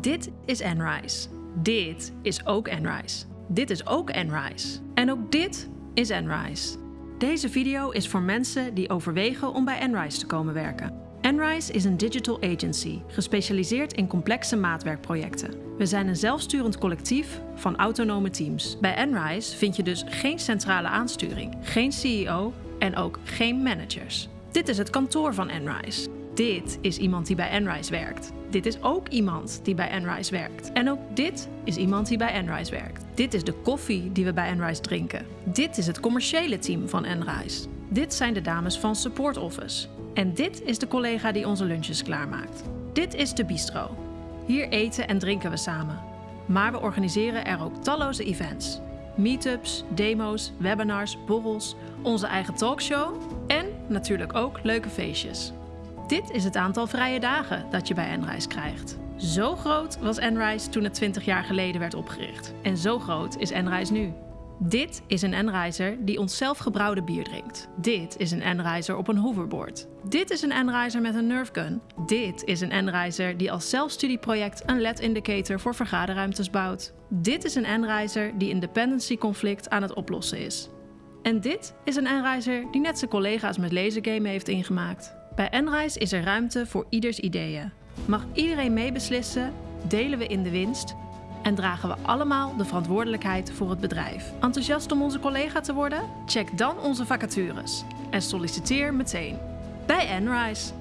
Dit is Enrise. Dit is ook Enrise. Dit is ook Enrise. En ook dit is Enrise. Deze video is voor mensen die overwegen om bij Enrise te komen werken. Enrise is een digital agency, gespecialiseerd in complexe maatwerkprojecten. We zijn een zelfsturend collectief van autonome teams. Bij Enrise vind je dus geen centrale aansturing, geen CEO en ook geen managers. Dit is het kantoor van Enrise. Dit is iemand die bij Enrise werkt. Dit is ook iemand die bij Enrise werkt. En ook dit is iemand die bij Enrise werkt. Dit is de koffie die we bij Enrise drinken. Dit is het commerciële team van Enrise. Dit zijn de dames van Support Office. En dit is de collega die onze lunches klaarmaakt. Dit is de bistro. Hier eten en drinken we samen. Maar we organiseren er ook talloze events. Meetups, demo's, webinars, borrels, onze eigen talkshow en natuurlijk ook leuke feestjes. Dit is het aantal vrije dagen dat je bij Enrise krijgt. Zo groot was Enrise toen het 20 jaar geleden werd opgericht. En zo groot is Enrise nu. Dit is een Enriser die ons zelfgebrouwde bier drinkt. Dit is een Enriser op een hoverboard. Dit is een Enriser met een nerfgun. Dit is een Enriser die als zelfstudieproject een LED-indicator voor vergaderruimtes bouwt. Dit is een Enriser die een dependency conflict aan het oplossen is. En dit is een Enriser die net zijn collega's met lasergame heeft ingemaakt. Bij Enrise is er ruimte voor ieders ideeën. Mag iedereen meebeslissen, delen we in de winst en dragen we allemaal de verantwoordelijkheid voor het bedrijf. Enthousiast om onze collega te worden? Check dan onze vacatures en solliciteer meteen bij Enrise.